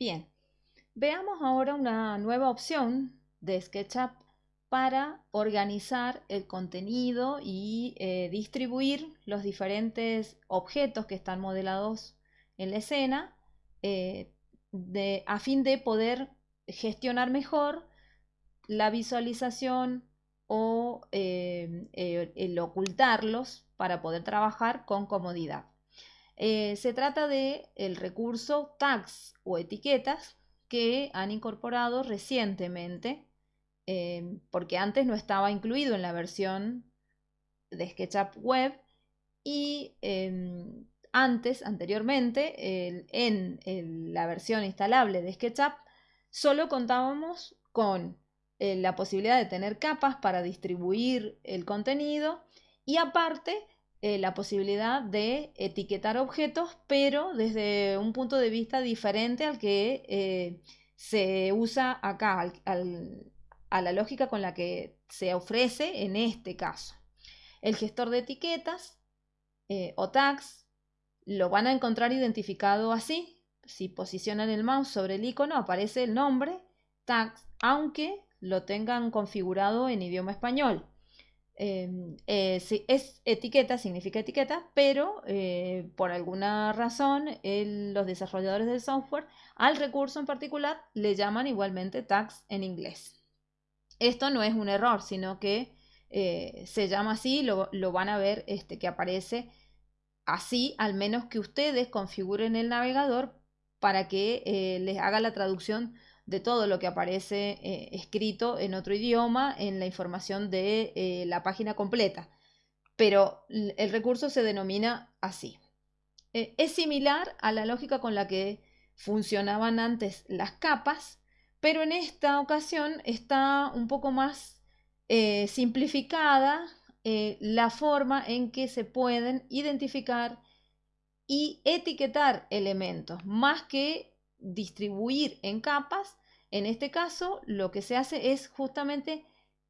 Bien, veamos ahora una nueva opción de SketchUp para organizar el contenido y eh, distribuir los diferentes objetos que están modelados en la escena eh, a fin de poder gestionar mejor la visualización o eh, el ocultarlos para poder trabajar con comodidad. Se trata de el recurso tags o etiquetas que han incorporado recientemente Em, porque antes no estaba incluido en la versión de SketchUp Web y em, antes, anteriormente, en, la versión instalable de SketchUp, solo contábamos con eh, la posibilidad de tener capas para distribuir el contenido y aparte eh, la posibilidad de etiquetar objetos, pero desde un punto de vista diferente al que eh, se usa acá, a la lógica con la que se ofrece en este caso. El gestor de etiquetas eh, o tags lo van a encontrar identificado así. Si posicionan el mouse sobre el icono aparece el nombre tags, aunque lo tengan configurado en idioma español. Em, eh, es etiqueta, significa etiqueta, pero eh, por alguna razón los desarrolladores del software al recurso en particular le llaman igualmente tags en inglés. Esto no es un error, sino que eh, se llama así, lo, lo, van a ver este, que aparece así, al menos que ustedes configuren el navegador para que les haga la traducción de todo lo que aparece eh, escrito en otro idioma en la información de la página completa. Pero el recurso se denomina así. es similar a la lógica con la que funcionaban antes las capas, pero en esta ocasión está un poco más eh, simplificada eh, la forma en que se pueden identificar y etiquetar elementos, más que distribuir en capas. En este caso, lo que se hace es justamente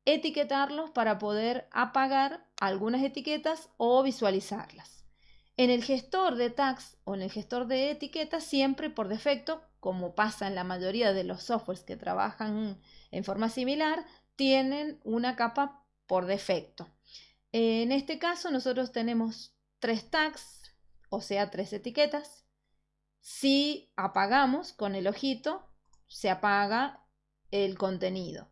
etiquetarlos para poder apagar algunas etiquetas o visualizarlas. En el gestor de tags o en el gestor de etiquetas, siempre por defecto como pasa en la mayoría de los softwares que trabajan en forma similar, tienen una capa por defecto. En este caso nosotros tenemos tres tags, o sea, tres etiquetas. Si apagamos con el ojito, se apaga el contenido.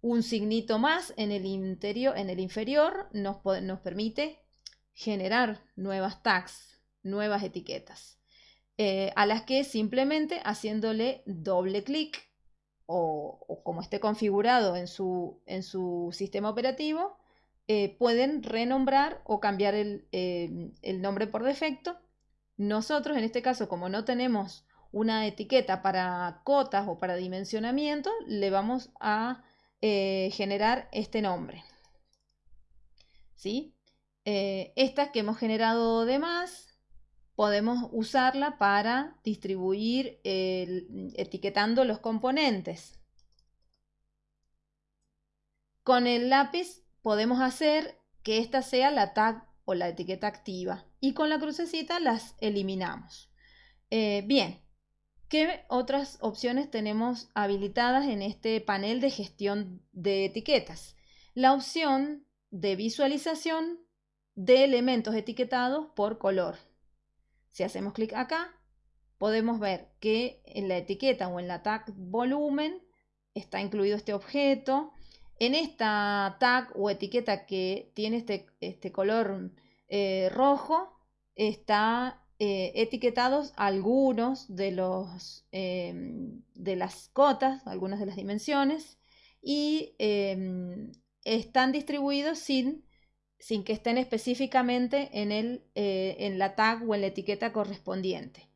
Un signito más en el, interior, en el inferior nos, nos permite generar nuevas tags, nuevas etiquetas. Eh, a las que simplemente haciéndole doble clic o, como esté configurado en su, en su sistema operativo, eh, pueden renombrar o cambiar el, eh, el, nombre por defecto. Nosotros, en este caso, como no tenemos una etiqueta para cotas o para dimensionamiento, le vamos a generar este nombre. ¿Sí? estas que hemos generado de más podemos usarla para distribuir etiquetando los componentes. Con el lápiz podemos hacer que esta sea la tag o la etiqueta activa y con la crucecita las eliminamos. Eh, bien, ¿qué otras opciones tenemos habilitadas en este panel de gestión de etiquetas? La opción de visualización de elementos etiquetados por color. Si hacemos clic acá, podemos ver que en la etiqueta o en la tag volumen está incluido este objeto. En esta tag o etiqueta que tiene este, este color eh, rojo, está eh, etiquetados algunos de, los, em, de las cotas, algunas de las dimensiones, y em, están distribuidos sin sin que estén específicamente en, el, eh, en la tag o en la etiqueta correspondiente.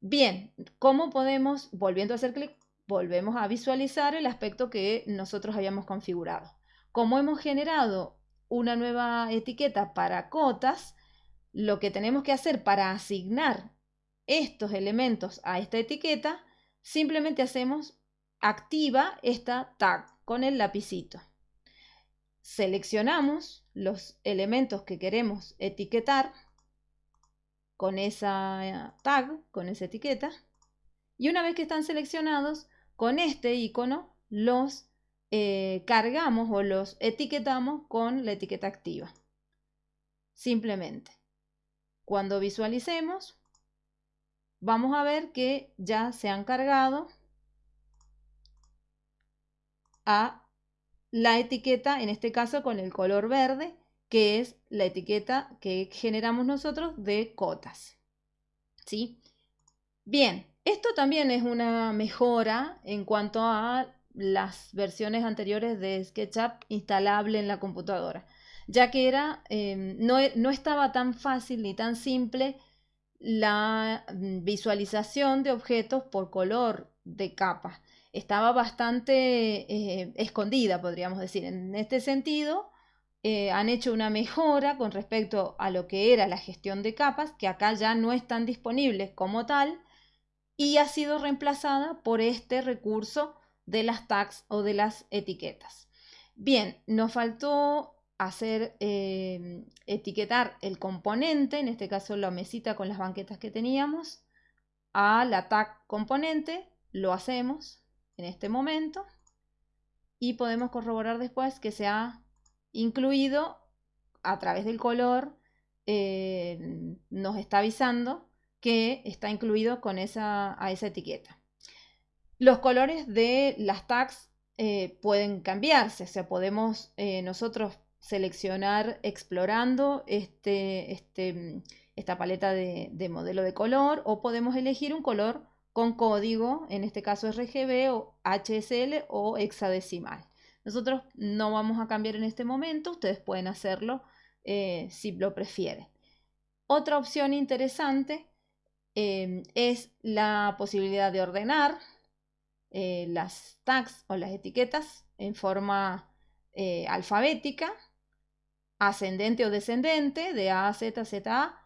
Bien, ¿cómo podemos, volviendo a hacer clic, volvemos a visualizar el aspecto que nosotros habíamos configurado? Como hemos generado una nueva etiqueta para cotas, lo que tenemos que hacer para asignar estos elementos a esta etiqueta, simplemente hacemos activa esta tag con el lapicito. Seleccionamos los elementos que queremos etiquetar con esa tag, con esa etiqueta, Y una vez que están seleccionados, con este icono los eh, cargamos o los etiquetamos con la etiqueta activa. Simplemente. Cuando visualicemos, vamos a ver que ya se han cargado a la etiqueta, en este caso con el color verde, que es la etiqueta que generamos nosotros de cotas. ¿Sí? Bien, esto también es una mejora en cuanto a las versiones anteriores de SketchUp instalable en la computadora, ya que era, em, no, no estaba tan fácil ni tan simple la mm, visualización de objetos por color de capa. Estaba bastante eh, escondida, podríamos decir. En este sentido, eh, han hecho una mejora con respecto a lo que era la gestión de capas, que acá ya no están disponibles como tal, y ha sido reemplazada por este recurso de las tags o de las etiquetas. Bien, nos faltó hacer eh, etiquetar el componente, en este caso la mesita con las banquetas que teníamos, a la tag componente, lo hacemos en este momento y podemos corroborar después que se ha incluido a través del color, eh, nos está avisando que está incluido con esa, a esa etiqueta. Los colores de las tags eh, pueden cambiarse, o sea, podemos eh, nosotros seleccionar explorando este, este, esta paleta de, de, modelo de color o podemos elegir un color con código, en este caso RGB o HSL o hexadecimal. Nosotros no vamos a cambiar en este momento, ustedes pueden hacerlo eh, si lo prefieren. Otra opción interesante es la posibilidad de ordenar eh, las tags o las etiquetas en forma alfabética, ascendente o descendente, de A Z, Z A,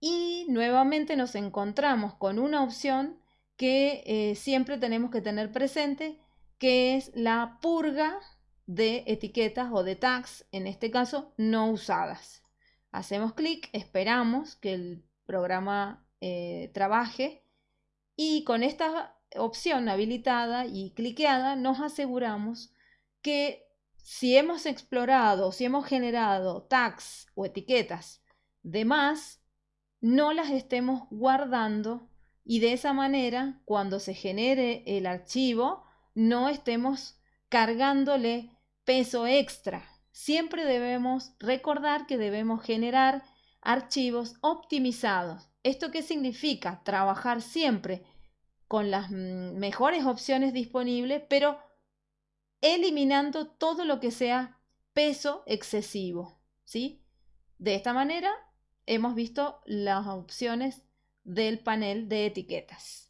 y nuevamente nos encontramos con una opción que siempre tenemos que tener presente, que es la purga de etiquetas o de tags, en este caso no usadas. Hacemos clic, esperamos que el programa eh, trabaje y con esta opción habilitada y cliqueada nos aseguramos que si hemos explorado, si hemos generado tags o etiquetas de más, no las estemos guardando y de esa manera cuando se genere el archivo no estemos cargándole peso extra. Siempre debemos recordar que debemos generar archivos optimizados. ¿Esto qué significa? Trabajar siempre con las mm, mejores opciones disponibles, pero eliminando todo lo que sea peso excesivo. ¿sí? De esta manera hemos visto las opciones del panel de etiquetas.